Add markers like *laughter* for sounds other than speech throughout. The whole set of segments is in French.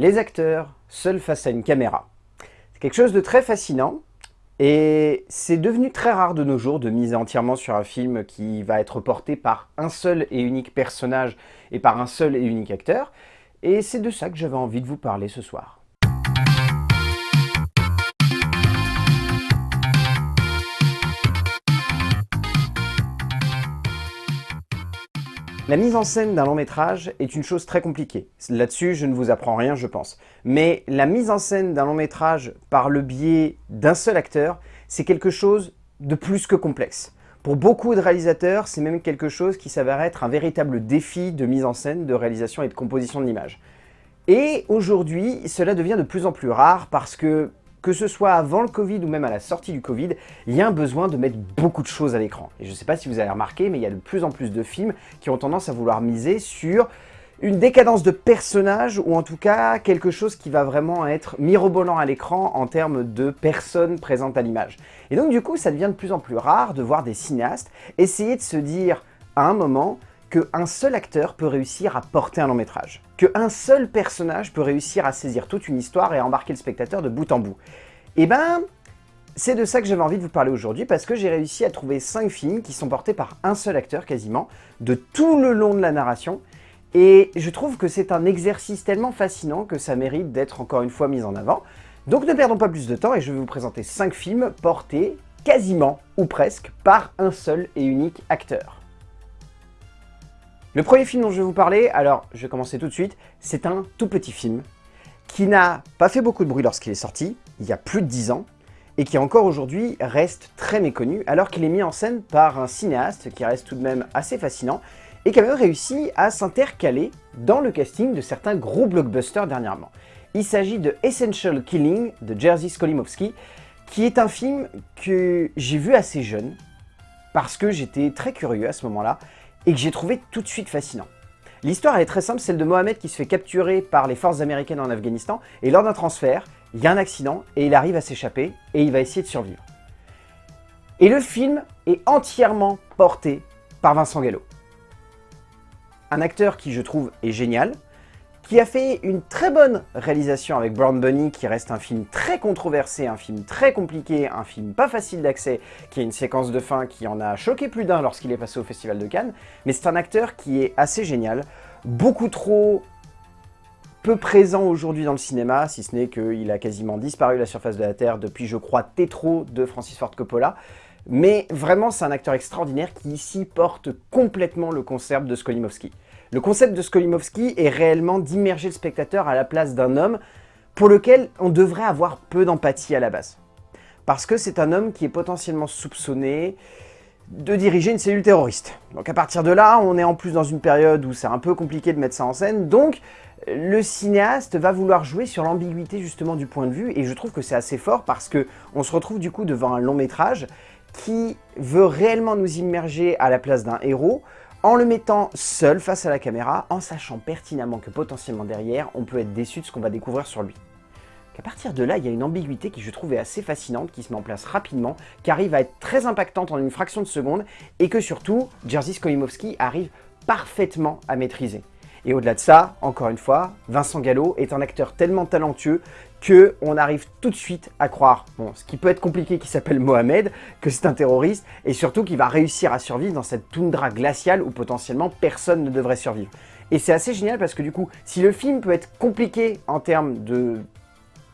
les acteurs seuls face à une caméra. C'est quelque chose de très fascinant et c'est devenu très rare de nos jours de miser entièrement sur un film qui va être porté par un seul et unique personnage et par un seul et unique acteur. Et c'est de ça que j'avais envie de vous parler ce soir. La mise en scène d'un long métrage est une chose très compliquée. Là-dessus, je ne vous apprends rien, je pense. Mais la mise en scène d'un long métrage par le biais d'un seul acteur, c'est quelque chose de plus que complexe. Pour beaucoup de réalisateurs, c'est même quelque chose qui s'avère être un véritable défi de mise en scène, de réalisation et de composition de l'image. Et aujourd'hui, cela devient de plus en plus rare parce que que ce soit avant le Covid ou même à la sortie du Covid, il y a un besoin de mettre beaucoup de choses à l'écran. Et je ne sais pas si vous avez remarqué, mais il y a de plus en plus de films qui ont tendance à vouloir miser sur une décadence de personnage ou en tout cas quelque chose qui va vraiment être mirobolant à l'écran en termes de personnes présentes à l'image. Et donc du coup, ça devient de plus en plus rare de voir des cinéastes essayer de se dire à un moment qu'un seul acteur peut réussir à porter un long métrage, qu'un seul personnage peut réussir à saisir toute une histoire et à embarquer le spectateur de bout en bout. Et eh ben, c'est de ça que j'avais envie de vous parler aujourd'hui parce que j'ai réussi à trouver 5 films qui sont portés par un seul acteur quasiment, de tout le long de la narration, et je trouve que c'est un exercice tellement fascinant que ça mérite d'être encore une fois mis en avant. Donc ne perdons pas plus de temps et je vais vous présenter 5 films portés quasiment ou presque par un seul et unique acteur. Le premier film dont je vais vous parler, alors je vais commencer tout de suite, c'est un tout petit film qui n'a pas fait beaucoup de bruit lorsqu'il est sorti, il y a plus de 10 ans, et qui encore aujourd'hui reste très méconnu, alors qu'il est mis en scène par un cinéaste qui reste tout de même assez fascinant, et qui a même réussi à s'intercaler dans le casting de certains gros blockbusters dernièrement. Il s'agit de Essential Killing de Jerzy Skolimowski, qui est un film que j'ai vu assez jeune, parce que j'étais très curieux à ce moment-là, et que j'ai trouvé tout de suite fascinant. L'histoire est très simple, celle de Mohamed qui se fait capturer par les forces américaines en Afghanistan, et lors d'un transfert, il y a un accident, et il arrive à s'échapper, et il va essayer de survivre. Et le film est entièrement porté par Vincent Gallo. Un acteur qui, je trouve, est génial, qui a fait une très bonne réalisation avec Brown Bunny, qui reste un film très controversé, un film très compliqué, un film pas facile d'accès, qui a une séquence de fin qui en a choqué plus d'un lorsqu'il est passé au Festival de Cannes, mais c'est un acteur qui est assez génial, beaucoup trop peu présent aujourd'hui dans le cinéma, si ce n'est qu'il a quasiment disparu de la surface de la Terre depuis, je crois, Tétro de Francis Ford Coppola, mais vraiment, c'est un acteur extraordinaire qui ici porte complètement le concept de Skolimowski. Le concept de Skolimowski est réellement d'immerger le spectateur à la place d'un homme pour lequel on devrait avoir peu d'empathie à la base. Parce que c'est un homme qui est potentiellement soupçonné de diriger une cellule terroriste. Donc à partir de là, on est en plus dans une période où c'est un peu compliqué de mettre ça en scène, donc le cinéaste va vouloir jouer sur l'ambiguïté justement du point de vue, et je trouve que c'est assez fort parce que on se retrouve du coup devant un long métrage qui veut réellement nous immerger à la place d'un héros, en le mettant seul face à la caméra, en sachant pertinemment que potentiellement derrière, on peut être déçu de ce qu'on va découvrir sur lui. À partir de là, il y a une ambiguïté qui je trouvais assez fascinante, qui se met en place rapidement, qui arrive à être très impactante en une fraction de seconde, et que surtout, Jerzy Skolimowski arrive parfaitement à maîtriser. Et au-delà de ça, encore une fois, Vincent Gallo est un acteur tellement talentueux qu'on arrive tout de suite à croire, ce qui peut être compliqué qui s'appelle Mohamed, que c'est un terroriste, et surtout qu'il va réussir à survivre dans cette toundra glaciale où potentiellement personne ne devrait survivre. Et c'est assez génial parce que du coup, si le film peut être compliqué en termes de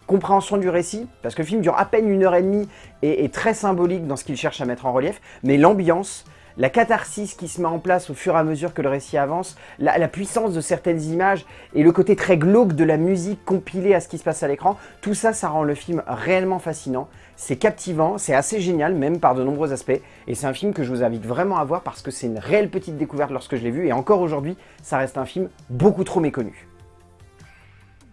compréhension du récit, parce que le film dure à peine une heure et demie et est très symbolique dans ce qu'il cherche à mettre en relief, mais l'ambiance, la catharsis qui se met en place au fur et à mesure que le récit avance, la, puissance de certaines images et le côté très glauque de la musique compilée à ce qui se passe à l'écran, tout ça, ça rend le film réellement fascinant. C'est captivant, c'est assez génial, même par de nombreux aspects, et c'est un film que je vous invite vraiment à voir parce que c'est une réelle petite découverte lorsque je l'ai vu, et encore aujourd'hui, ça reste un film beaucoup trop méconnu.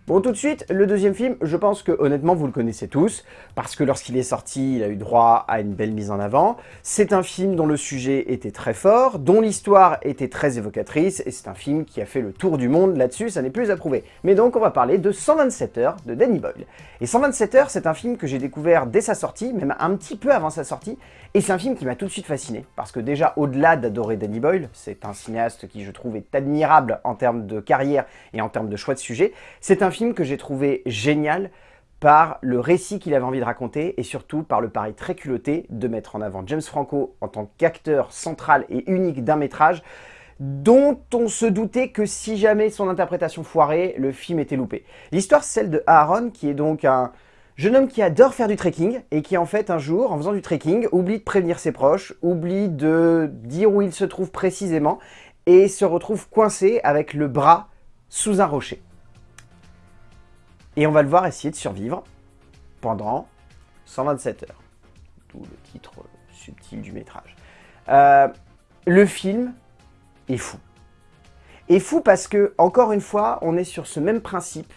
Bon, tout de suite, le deuxième film, je pense que honnêtement, vous le connaissez tous, parce que lorsqu'il est sorti, il a eu droit à une belle mise en avant. C'est un film dont le sujet était très fort, dont l'histoire était très évocatrice, et c'est un film qui a fait le tour du monde là-dessus, ça n'est plus à prouver. Mais donc, on va parler de 127 heures de Danny Boyle. Et 127 heures, c'est un film que j'ai découvert dès sa sortie, même un petit peu avant sa sortie, et c'est un film qui m'a tout de suite fasciné, parce que déjà, au-delà d'adorer Danny Boyle, c'est un cinéaste qui, je trouve, est admirable en termes de carrière et en termes de choix de sujet, c'est un film que j'ai trouvé génial par le récit qu'il avait envie de raconter et surtout par le pari très culotté de mettre en avant James Franco en tant qu'acteur central et unique d'un métrage dont on se doutait que si jamais son interprétation foirait, le film était loupé. L'histoire, c'est celle de Aaron, qui est donc un jeune homme qui adore faire du trekking et qui en fait un jour, en faisant du trekking, oublie de prévenir ses proches, oublie de dire où il se trouve précisément et se retrouve coincé avec le bras sous un rocher. Et on va le voir essayer de survivre pendant 127 heures. D'où le titre subtil du métrage. Euh, le film est fou. Est fou parce que, encore une fois, on est sur ce même principe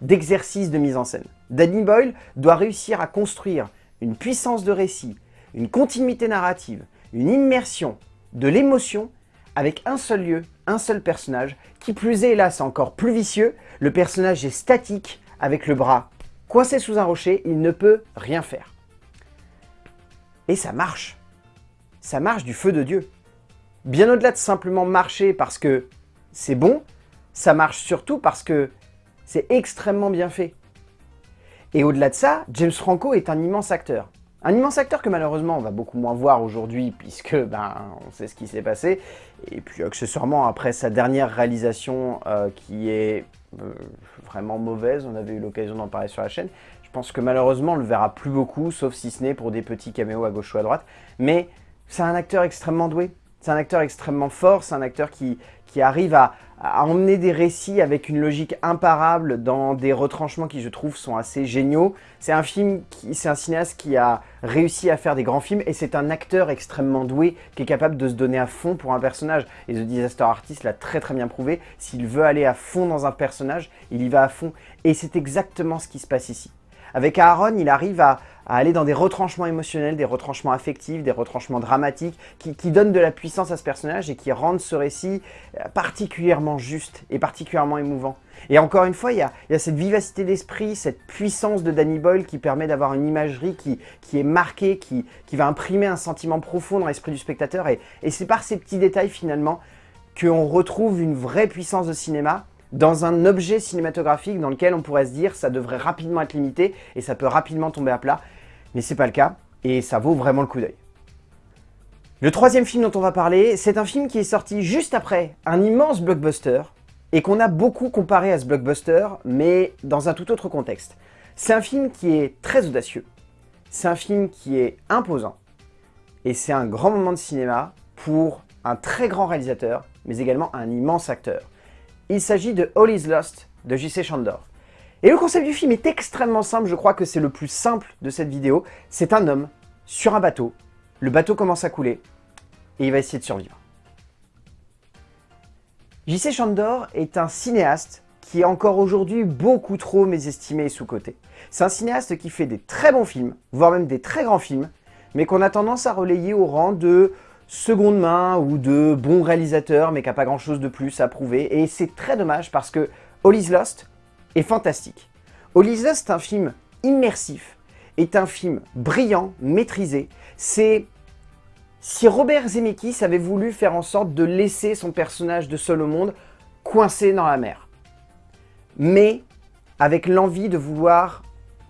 d'exercice de mise en scène. Danny Boyle doit réussir à construire une puissance de récit, une continuité narrative, une immersion, de l'émotion avec un seul lieu, un seul personnage, qui plus est, hélas, encore plus vicieux, le personnage est statique, avec le bras coincé sous un rocher, il ne peut rien faire. Et ça marche. Ça marche du feu de Dieu. Bien au-delà de simplement marcher parce que c'est bon, ça marche surtout parce que c'est extrêmement bien fait. Et au-delà de ça, James Franco est un immense acteur. Un immense acteur que malheureusement on va beaucoup moins voir aujourd'hui puisque ben on sait ce qui s'est passé. Et puis accessoirement après sa dernière réalisation euh, qui est euh, vraiment mauvaise, on avait eu l'occasion d'en parler sur la chaîne. Je pense que malheureusement on le verra plus beaucoup sauf si ce n'est pour des petits caméos à gauche ou à droite. Mais c'est un acteur extrêmement doué. C'est un acteur extrêmement fort, c'est un acteur qui, qui arrive à, à, emmener des récits avec une logique imparable dans des retranchements qui, je trouve, sont assez géniaux. C'est un film, c'est un cinéaste qui a réussi à faire des grands films et c'est un acteur extrêmement doué qui est capable de se donner à fond pour un personnage. Et The Disaster Artist l'a très très bien prouvé. S'il veut aller à fond dans un personnage, il y va à fond. Et c'est exactement ce qui se passe ici. Avec Aaron, il arrive à, aller dans des retranchements émotionnels, des retranchements affectifs, des retranchements dramatiques, qui, donnent de la puissance à ce personnage et qui rendent ce récit euh, particulièrement juste et particulièrement émouvant. Et encore une fois, il y a, cette vivacité d'esprit, cette puissance de Danny Boyle qui permet d'avoir une imagerie qui, est marquée, qui, va imprimer un sentiment profond dans l'esprit du spectateur. Et, et c'est par ces petits détails finalement qu'on retrouve une vraie puissance de cinéma dans un objet cinématographique dans lequel on pourrait se dire ça devrait rapidement être limité et ça peut rapidement tomber à plat, mais c'est pas le cas et ça vaut vraiment le coup d'œil. Le troisième film dont on va parler, c'est un film qui est sorti juste après un immense blockbuster et qu'on a beaucoup comparé à ce blockbuster, mais dans un tout autre contexte. C'est un film qui est très audacieux, c'est un film qui est imposant, et c'est un grand moment de cinéma pour un très grand réalisateur, mais également un immense acteur. Il s'agit de All is Lost de J.C. Chandor. Et le concept du film est extrêmement simple, je crois que c'est le plus simple de cette vidéo. C'est un homme sur un bateau, le bateau commence à couler, et il va essayer de survivre. J.C. Chandor est un cinéaste qui est encore aujourd'hui beaucoup trop mésestimé et sous-coté. C'est un cinéaste qui fait des très bons films, voire même des très grands films, mais qu'on a tendance à relayer au rang de seconde main ou de bons réalisateurs mais qui n'a pas grand chose de plus à prouver. Et c'est très dommage parce que All is Lost est fantastique. All is Lost est un film immersif, est un film brillant, maîtrisé. C'est si Robert Zemeckis avait voulu faire en sorte de laisser son personnage de seul au monde coincé dans la mer. Mais avec l'envie de vouloir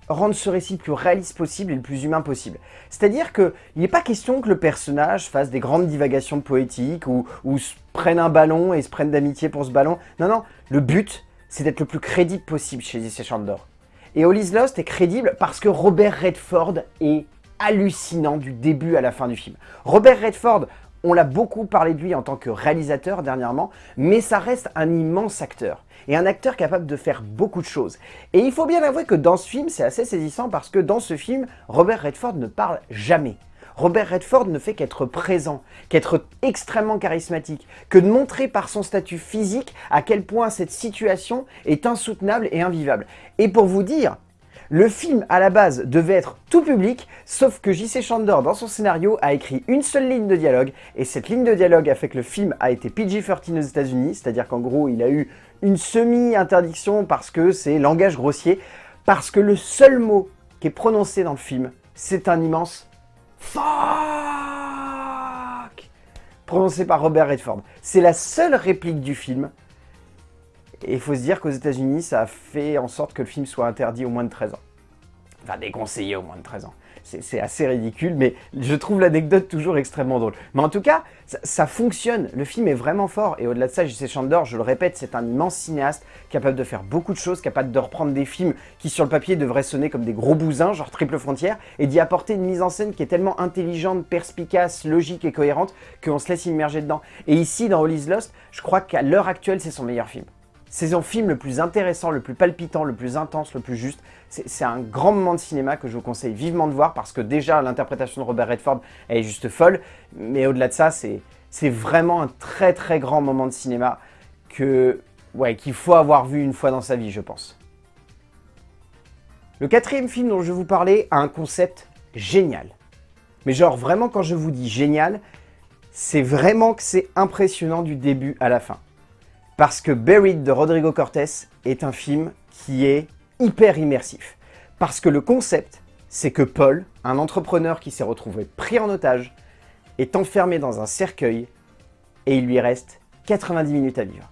rendre ce récit le plus réaliste possible et le plus humain possible. C'est-à-dire qu'il n'est pas question que le personnage fasse des grandes divagations poétiques ou, ou se prenne un ballon et se prenne d'amitié pour ce ballon. Non, non, le but, c'est d'être le plus crédible possible chez DC Chandor. Et All Lost est crédible parce que Robert Redford est hallucinant du début à la fin du film. Robert Redford, on l'a beaucoup parlé de lui en tant que réalisateur dernièrement, mais ça reste un immense acteur. Et un acteur capable de faire beaucoup de choses. Et il faut bien avouer que dans ce film, c'est assez saisissant parce que dans ce film, Robert Redford ne parle jamais. Robert Redford ne fait qu'être présent, qu'être extrêmement charismatique, que de montrer par son statut physique à quel point cette situation est insoutenable et invivable. Et pour vous dire, le film, à la base, devait être tout public, sauf que J.C. Chandor, dans son scénario, a écrit une seule ligne de dialogue, et cette ligne de dialogue a fait que le film a été PG-13 aux états unis c'est-à-dire qu'en gros, il a eu une semi-interdiction parce que c'est langage grossier, parce que le seul mot qui est prononcé dans le film, c'est un immense FUCK prononcé par Robert Redford. C'est la seule réplique du film, Et il faut se dire qu'aux états unis ça a fait en sorte que le film soit interdit au moins de 13 ans. Enfin, déconseillé au moins de 13 ans c'est assez ridicule, mais je trouve l'anecdote toujours extrêmement drôle. Mais en tout cas, ça, fonctionne, le film est vraiment fort, et au-delà de ça, J.C. Chandor, je le répète, c'est un immense cinéaste, capable de faire beaucoup de choses, capable de reprendre des films qui sur le papier devraient sonner comme des gros bousins, genre Triple Frontière, et d'y apporter une mise en scène qui est tellement intelligente, perspicace, logique et cohérente, qu'on se laisse immerger dedans. Et ici, dans All Is Lost, je crois qu'à l'heure actuelle, c'est son meilleur film. C'est son film le plus intéressant, le plus palpitant, le plus intense, le plus juste. C'est un grand moment de cinéma que je vous conseille vivement de voir parce que déjà l'interprétation de Robert Redford est juste folle. Mais au-delà de ça, c'est vraiment un très très grand moment de cinéma qu'il faut avoir vu une fois dans sa vie, je pense. Le quatrième film dont je vais vous parler a un concept génial. Mais genre vraiment quand je vous dis génial, c'est vraiment que c'est impressionnant du début à la fin. Parce que Buried de Rodrigo Cortés est un film qui est hyper immersif. Parce que le concept, c'est que Paul, un entrepreneur qui s'est retrouvé pris en otage, est enfermé dans un cercueil et il lui reste 90 minutes à vivre.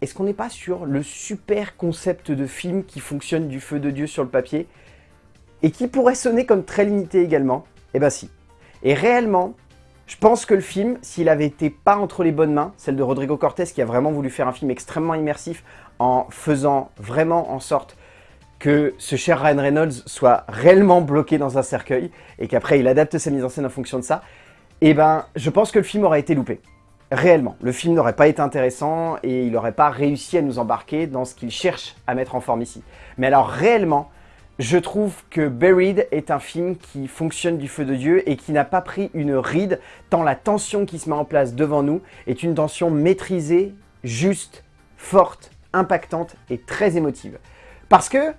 Est-ce qu'on n'est pas sur le super concept de film qui fonctionne du feu de Dieu sur le papier et qui pourrait sonner comme très limité également? Eh ben si. Et réellement, je pense que le film, s'il avait été pas entre les bonnes mains, celle de Rodrigo Cortés qui a vraiment voulu faire un film extrêmement immersif en faisant vraiment en sorte que ce cher Ryan Reynolds soit réellement bloqué dans un cercueil et qu'après il adapte sa mise en scène en fonction de ça, eh ben je pense que le film aurait été loupé. Réellement, le film n'aurait pas été intéressant et il n'aurait pas réussi à nous embarquer dans ce qu'il cherche à mettre en forme ici. Mais alors réellement, je trouve que Buried est un film qui fonctionne du feu de Dieu et qui n'a pas pris une ride, tant la tension qui se met en place devant nous est une tension maîtrisée, juste, forte, impactante et très émotive. Parce que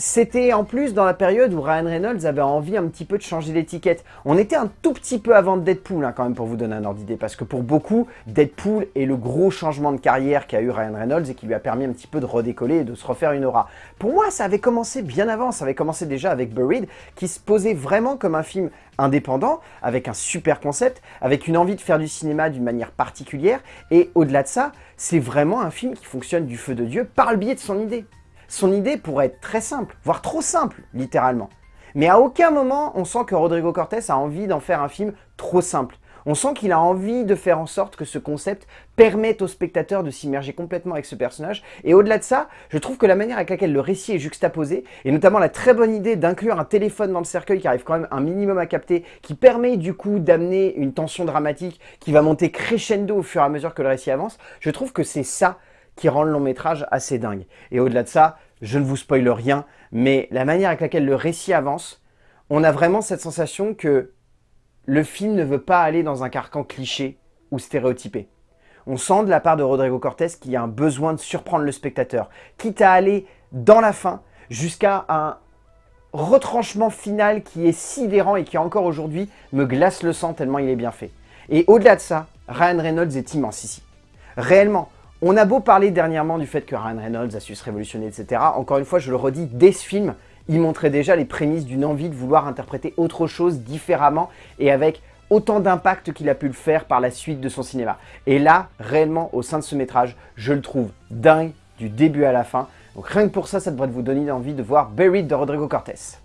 c'était en plus dans la période où Ryan Reynolds avait envie un petit peu de changer d'étiquette. On était un tout petit peu avant Deadpool, hein, quand même, pour vous donner un ordre d'idée, parce que pour beaucoup, Deadpool est le gros changement de carrière qu'a eu Ryan Reynolds et qui lui a permis un petit peu de redécoller et de se refaire une aura. Pour moi, ça avait commencé bien avant, ça avait commencé déjà avec Buried, qui se posait vraiment comme un film indépendant, avec un super concept, avec une envie de faire du cinéma d'une manière particulière, et au-delà de ça, c'est vraiment un film qui fonctionne du feu de Dieu par le biais de son idée. Son idée pourrait être très simple, voire trop simple, littéralement. Mais à aucun moment, on sent que Rodrigo Cortés a envie d'en faire un film trop simple. On sent qu'il a envie de faire en sorte que ce concept permette au spectateur de s'immerger complètement avec ce personnage. Et au-delà de ça, je trouve que la manière avec laquelle le récit est juxtaposé, et notamment la très bonne idée d'inclure un téléphone dans le cercueil qui arrive quand même un minimum à capter, qui permet du coup d'amener une tension dramatique qui va monter crescendo au fur et à mesure que le récit avance, je trouve que c'est ça qui rend le long métrage assez dingue. Et au-delà de ça, je ne vous spoile rien, mais la manière avec laquelle le récit avance, on a vraiment cette sensation que le film ne veut pas aller dans un carcan cliché ou stéréotypé. On sent de la part de Rodrigo Cortés qu'il y a un besoin de surprendre le spectateur, quitte à aller dans la fin jusqu'à un retranchement final qui est sidérant et qui encore aujourd'hui me glace le sang tellement il est bien fait. Et au-delà de ça, Ryan Reynolds est immense ici. Réellement, on a beau parler dernièrement du fait que Ryan Reynolds a su se révolutionner, etc. Encore une fois, je le redis, dès ce film, il montrait déjà les prémices d'une envie de vouloir interpréter autre chose différemment et avec autant d'impact qu'il a pu le faire par la suite de son cinéma. Et là, réellement, au sein de ce métrage, je le trouve dingue du début à la fin. Donc rien que pour ça, ça devrait vous donner envie de voir Buried de Rodrigo Cortés.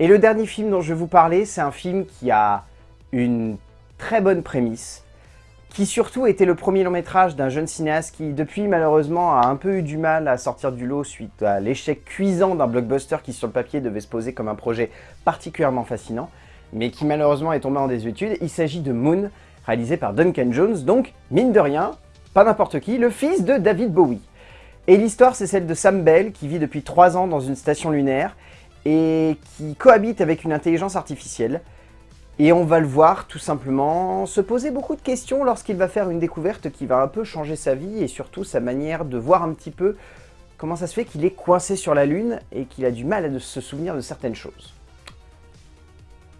Et le dernier film dont je vais vous parler, c'est un film qui a une très bonne prémisse, qui surtout était le premier long métrage d'un jeune cinéaste qui depuis malheureusement a un peu eu du mal à sortir du lot suite à l'échec cuisant d'un blockbuster qui sur le papier devait se poser comme un projet particulièrement fascinant, mais qui malheureusement est tombé en désuétude. Il s'agit de Moon, réalisé par Duncan Jones, donc mine de rien, pas n'importe qui, le fils de David Bowie. Et l'histoire c'est celle de Sam Bell qui vit depuis 3 ans dans une station lunaire et qui cohabite avec une intelligence artificielle. Et on va le voir tout simplement se poser beaucoup de questions lorsqu'il va faire une découverte qui va un peu changer sa vie et surtout sa manière de voir un petit peu comment ça se fait qu'il est coincé sur la Lune et qu'il a du mal à se souvenir de certaines choses.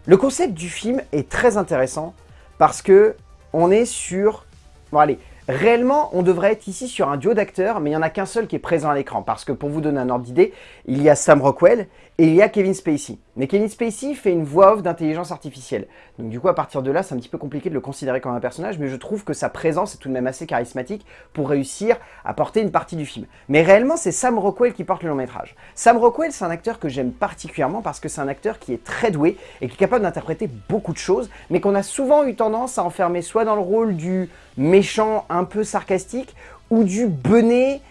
Le concept du film est très intéressant parce que on est sur... Bon allez, réellement on devrait être ici sur un duo d'acteurs mais il n'y en a qu'un seul qui est présent à l'écran parce que pour vous donner un ordre d'idée, il y a Sam Rockwell et il y a Kevin Spacey. Mais Kevin Spacey fait une voix off d'intelligence artificielle. Donc du coup, à partir de là, c'est un petit peu compliqué de le considérer comme un personnage, mais je trouve que sa présence est tout de même assez charismatique pour réussir à porter une partie du film. Mais réellement, c'est Sam Rockwell qui porte le long métrage. Sam Rockwell, c'est un acteur que j'aime particulièrement parce que c'est un acteur qui est très doué et qui est capable d'interpréter beaucoup de choses, mais qu'on a souvent eu tendance à enfermer soit dans le rôle du méchant un peu sarcastique, ou du benet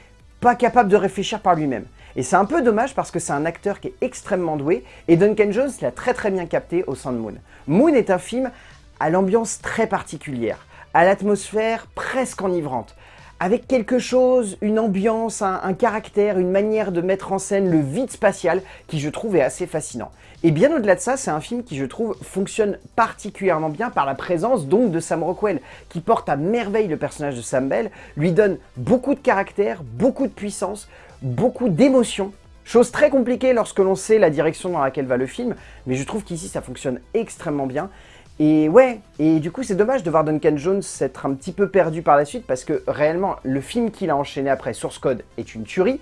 pas capable de réfléchir par lui-même. Et c'est un peu dommage parce que c'est un acteur qui est extrêmement doué et Duncan Jones l'a très très bien capté au sein de Moon. Moon est un film à l'ambiance très particulière, à l'atmosphère presque enivrante, avec quelque chose, une ambiance, un, caractère, une manière de mettre en scène le vide spatial qui je trouve est assez fascinant. Et bien au-delà de ça, c'est un film qui je trouve fonctionne particulièrement bien par la présence donc de Sam Rockwell, qui porte à merveille le personnage de Sam Bell, lui donne beaucoup de caractère, beaucoup de puissance, beaucoup d'émotions. Chose très compliquée lorsque l'on sait la direction dans laquelle va le film, mais je trouve qu'ici ça fonctionne extrêmement bien. Et ouais, et du coup c'est dommage de voir Duncan Jones s'être un petit peu perdu par la suite parce que réellement le film qu'il a enchaîné après, Source Code, est une tuerie.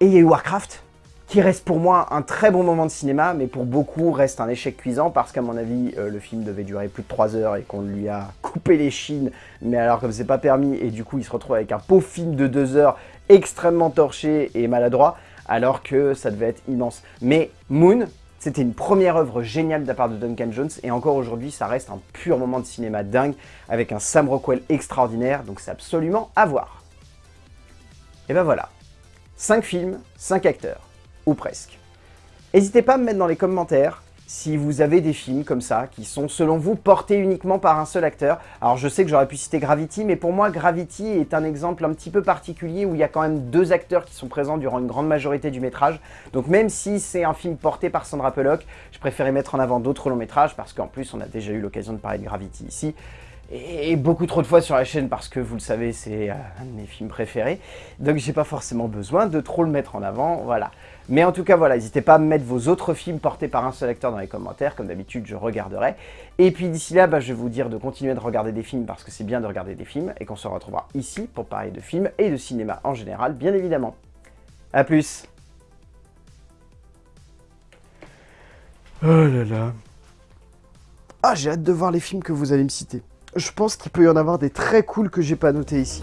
Et il y a eu Warcraft, qui reste pour moi un très bon moment de cinéma, mais pour beaucoup reste un échec cuisant parce qu'à mon avis, euh, le film devait durer plus de 3 heures et qu'on lui a *laughs* coupé les chines, mais alors comme c'est pas permis, et du coup il se retrouve avec un pauvre film de 2 heures extrêmement torché et maladroit, alors que ça devait être immense. Mais Moon, c'était une première œuvre géniale de la part de Duncan Jones, et encore aujourd'hui, ça reste un pur moment de cinéma dingue, avec un Sam Rockwell extraordinaire, donc c'est absolument à voir. Et ben voilà, 5 films, 5 acteurs ou presque. N'hésitez pas à me mettre dans les commentaires si vous avez des films comme ça, qui sont selon vous portés uniquement par un seul acteur. Alors je sais que j'aurais pu citer Gravity, mais pour moi Gravity est un exemple un petit peu particulier où il y a quand même deux acteurs qui sont présents durant une grande majorité du métrage. Donc même si c'est un film porté par Sandra Bullock, je préférais mettre en avant d'autres longs métrages parce qu'en plus on a déjà eu l'occasion de parler de Gravity ici et beaucoup trop de fois sur la chaîne parce que vous le savez c'est euh, un de mes films préférés. Donc j'ai pas forcément besoin de trop le mettre en avant voilà. Mais en tout cas voilà n'hésitez pas à me mettre vos autres films portés par un seul acteur dans les commentaires. Comme d'habitude je regarderai. Et puis d'ici là bah, je vais vous dire de continuer de regarder des films parce que c'est bien de regarder des films et qu'on se retrouvera ici pour parler de films et de cinéma en général bien évidemment. A plus. Oh là là. Ah j'ai hâte de voir les films que vous allez me citer je pense qu'il peut y en avoir des très cool que j'ai pas noté ici.